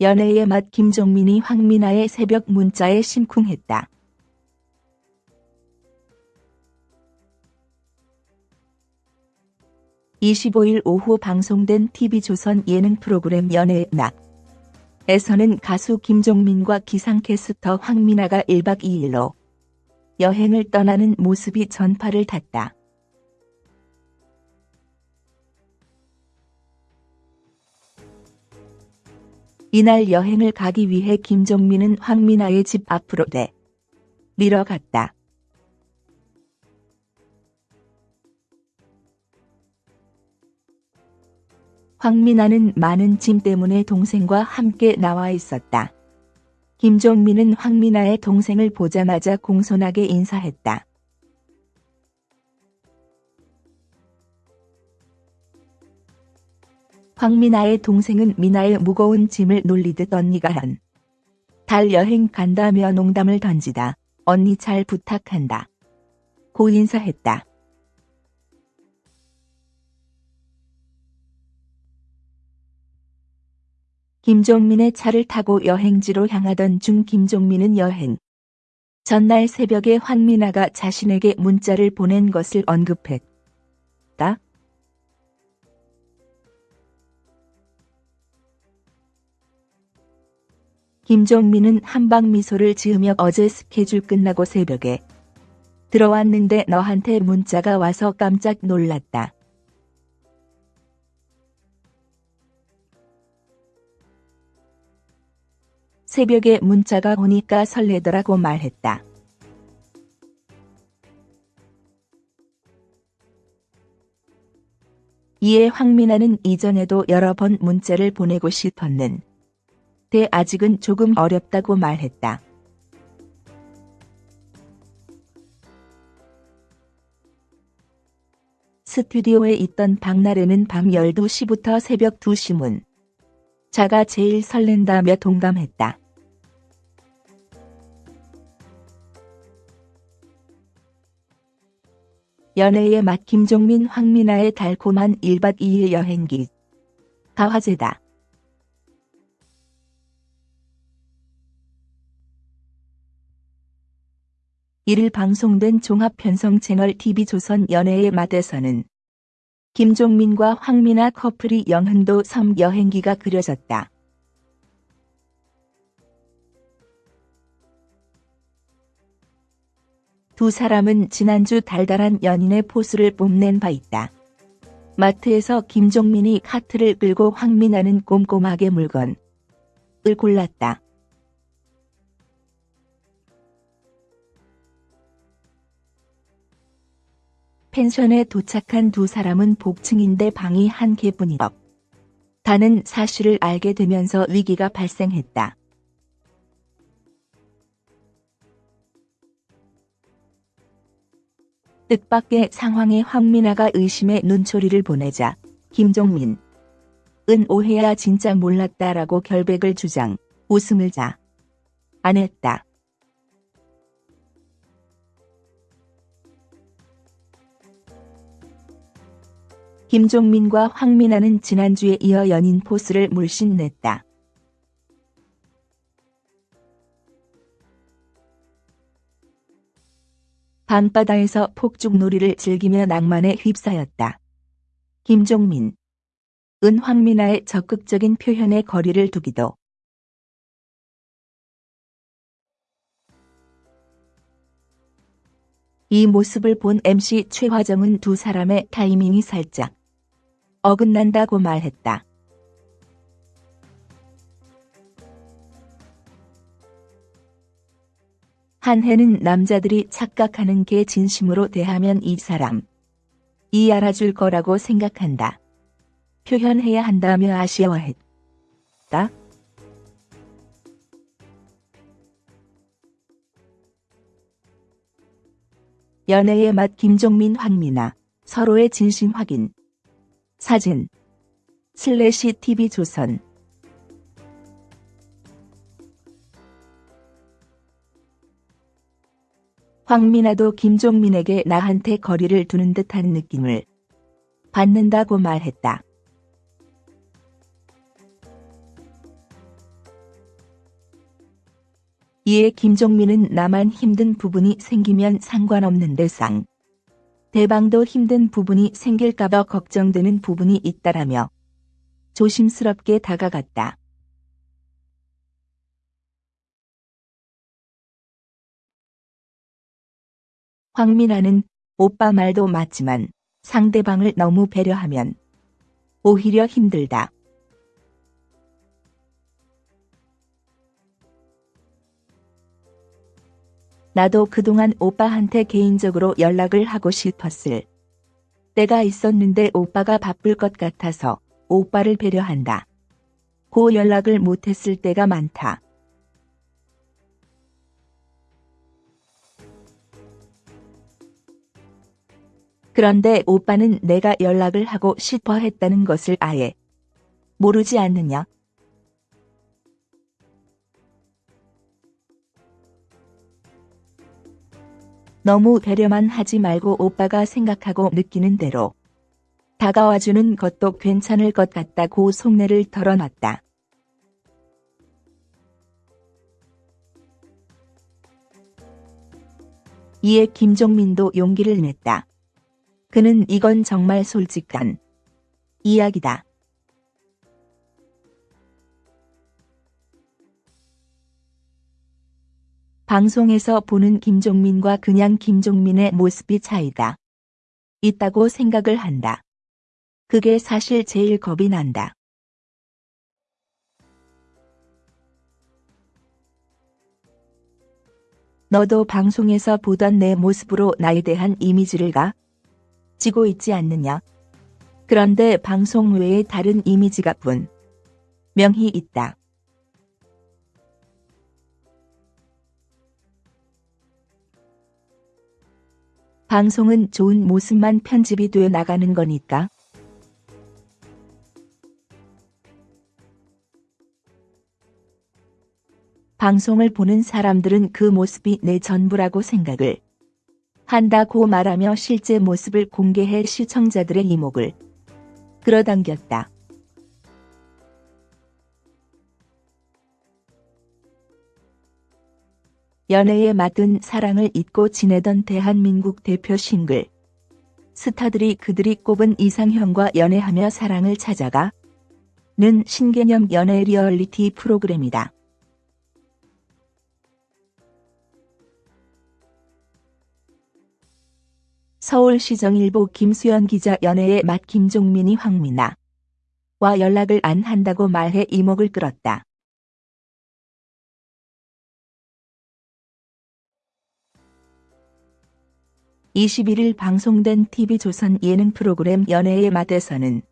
연애의 맛 김종민이 황미나의 새벽 문자에 심쿵했다. (25일) 오후 방송된 TV조선 예능 프로그램 연애의 맛 에서는 가수 김종민과 기상캐스터 황미나가 1박 2일로 여행을 떠나는 모습이 전파를 탔다. 이날 여행을 가기 위해 김종민은 황미나의 집 앞으로 내 밀어갔다. 황미나는 많은 짐 때문에 동생과 함께 나와 있었다. 김종민은 황미나의 동생을 보자마자 공손하게 인사했다. 황미나의 동생은 미나의 무거운 짐을 놀리듯 언니가 한. 달 여행 간다며 농담을 던지다. 언니 잘 부탁한다. 고 인사했다. 김종민의 차를 타고 여행지로 향하던 중 김종민은 여행 전날 새벽에 황미나가 자신에게 문자를 보낸 것을 언급했다. 김종민은 한방 미소를 지으며 어제 스케줄 끝나고 새벽에 들어왔는데 너한테 문자가 와서 깜짝 놀랐다. 새벽에 문자가 오니까 설레더라고 말했다. 이에 황민아는 이전에도 여러 번 문자를 보내고 싶었는 데 아직은 조금 어렵다고 말했다. 스튜디오에 있던 박나래는 밤 12시부터 새벽 2시 문 자가 제일 설렌다며 동감했다. 연애의 맛 김종민 황미나의 달콤한 1박 2일 여행기 가화제다. 이를 방송된 종합편성 채널 TV조선 연애의 맛에서는 김종민과 황미나 커플이 영흥도 섬 여행기가 그려졌다. 두 사람은 지난주 달달한 연인의 포스를 뽐낸 바 있다. 마트에서 김종민이 카트를 끌고 황미나는 꼼꼼하게 물건을 골랐다. 펜션에 도착한 두 사람은 복층인데 방이 한 개뿐이었. 다는 사실을 알게 되면서 위기가 발생했다. 뜻밖의 상황에 황민아가 의심의 눈초리를 보내자 김종민 은 오해야 진짜 몰랐다라고 결백을 주장 웃음을 자 안 했다. 김종민과 황민아는 지난주에 이어 연인 포스를 물씬 냈다. 밤바다에서 폭죽놀이를 즐기며 낭만에 휩싸였다. 김종민 은 황민아의 적극적인 표현에 거리를 두기도 이 모습을 본 MC 최화정은 두 사람의 타이밍이 살짝 어긋난다고 말했다. 한 해는 남자들이 착각하는 게 진심으로 대하면 이 사람 이 알아줄 거라고 생각한다. 표현해야 한다며 아쉬워했다. 연애의 맛 김종민 황미나 서로의 진심 확인 사진 슬래시 TV조선 황미나도 김종민에게 나한테 거리를 두는 듯한 느낌을 받는다고 말했다. 이에 김종민은 나만 힘든 부분이 생기면 상관없는 데 상 대방도 힘든 부분이 생길까봐 걱정되는 부분이 있다라며 조심스럽게 다가갔다. 황민아는 오빠 말도 맞지만 상대방을 너무 배려하면 오히려 힘들다. 나도 그동안 오빠한테 개인적으로 연락을 하고 싶었을 때가 있었는데 오빠가 바쁠 것 같아서 오빠를 배려한다. 고 연락을 못했을 때가 많다. 그런데 오빠는 내가 연락을 하고 싶어 했다는 것을 아예 모르지 않느냐? 너무 배려만 하지 말고 오빠가 생각하고 느끼는 대로 다가와주는 것도 괜찮을 것 같다고 속내를 털어놨다. 이에 김종민도 용기를 냈다. 그는 이건 정말 솔직한 이야기다. 방송에서 보는 김종민과 그냥 김종민의 모습이 차이다. 있다고 생각을 한다. 그게 사실 제일 겁이 난다. 너도 방송에서 보던 내 모습으로 나에 대한 이미지를 가 지고 있지 않느냐. 그런데 방송 외에 다른 이미지가 분 명히 있다. 방송은 좋은 모습만 편집이 돼 나가는 거니까. 방송을 보는 사람들은 그 모습이 내 전부라고 생각을 한다고 말하며 실제 모습을 공개해 시청자들의 이목을 끌어당겼다. 연애에 맡은 사랑을 잊고 지내던 대한민국 대표 싱글 스타들이 그들이 꼽은 이상형과 연애하며 사랑을 찾아가 는 신개념 연애 리얼리티 프로그램이다. 서울시정일보 김수연 기자 연애의 맛 김종민이 황미나 와 연락을 안 한다고 말해 이목을 끌었다. 21일 방송된 TV조선 예능 프로그램 연애의 맛에서는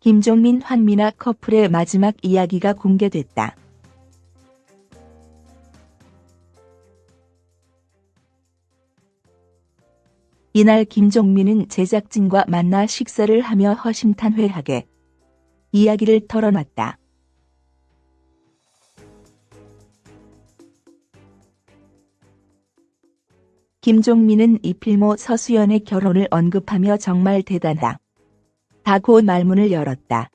김종민 황미나 커플의 마지막 이야기가 공개됐다. 이날 김종민은 제작진과 만나 식사를 하며 허심탄회하게 이야기를 털어놨다. 김종민은 이필모 서수연의 결혼을 언급하며 정말 대단하다. 다고 말문을 열었다.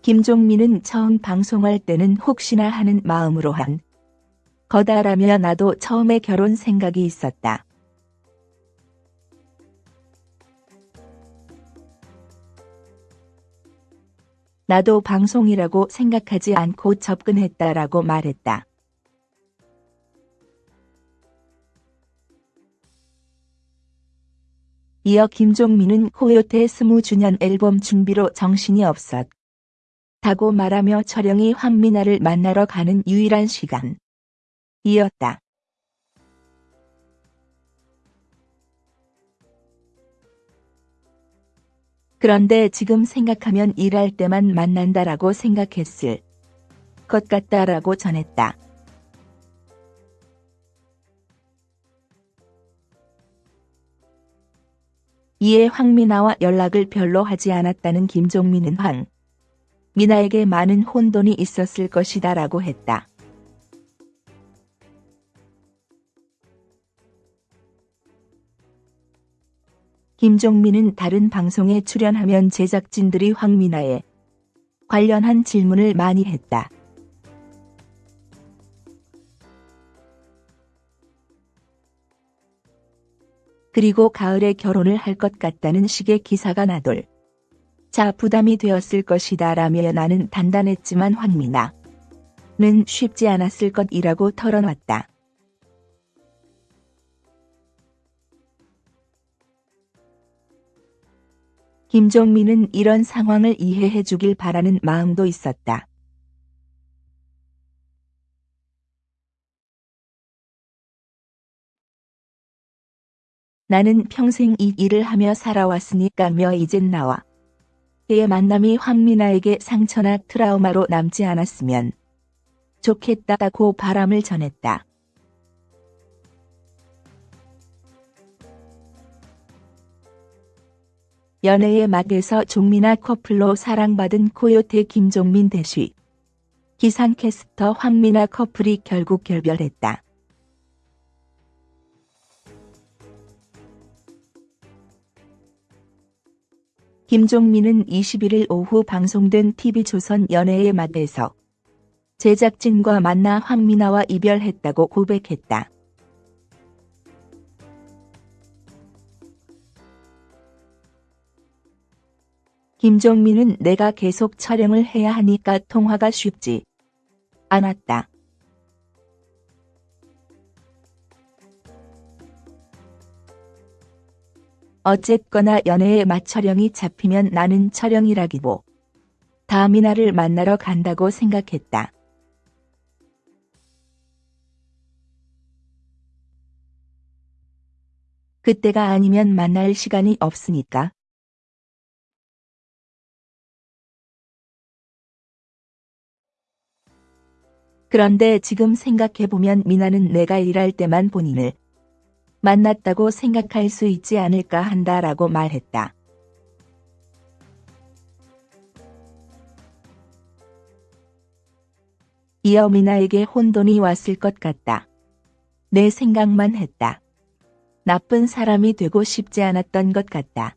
김종민은 처음 방송할 때는 혹시나 하는 마음으로 한 거다라며 나도 처음에 결혼 생각이 있었다. 나도 방송이라고 생각하지 않고 접근했다라고 말했다. 이어 김종민은 코요태 20주년 앨범 준비로 정신이 없었. 다고 말하며 촬영이 황미나를 만나러 가는 유일한 시간. 이었다. 그런데 지금 생각하면 일할 때만 만난다라고 생각했을 것 같다라고 전했다. 이에 황미나와 연락을 별로 하지 않았다는 김종민은 황 미나에게 많은 혼돈이 있었을 것이다 라고 했다. 김종민은 다른 방송에 출연하면 제작진들이 황미나에 관련한 질문을 많이 했다. 그리고 가을에 결혼을 할 것 같다는 식의 기사가 나돌. 자 부담이 되었을 것이다 라며 나는 단단했지만 황미나는 쉽지 않았을 것이라고 털어놨다. 김종민은 이런 상황을 이해해 주길 바라는 마음도 있었다. 나는 평생 이 일을 하며 살아왔으니까며 이젠 나와. 그의 만남이 황미나에게 상처나 트라우마로 남지 않았으면 좋겠다고 바람을 전했다. 연애의 막에서 종민아 커플로 사랑받은 코요태 김종민 대쉬. 기상캐스터 황미나 커플이 결국 결별했다. 김종민은 21일 오후 방송된 TV조선 연애의 맛에서 제작진과 만나 황미나와 이별했다고 고백했다. 김종민은 내가 계속 촬영을 해야 하니까 통화가 쉽지 않았다. 어쨌거나 연애의 맛촬영이 잡히면 나는 촬영이라기보 다 미나를 만나러 간다고 생각했다. 그때가 아니면 만날 시간이 없으니까. 그런데 지금 생각해보면 미나는 내가 일할 때만 본인을 만났다고 생각할 수 있지 않을까 한다라고 말했다. 이어 미나에게 혼돈이 왔을 것 같다. 내 생각만 했다. 나쁜 사람이 되고 싶지 않았던 것 같다.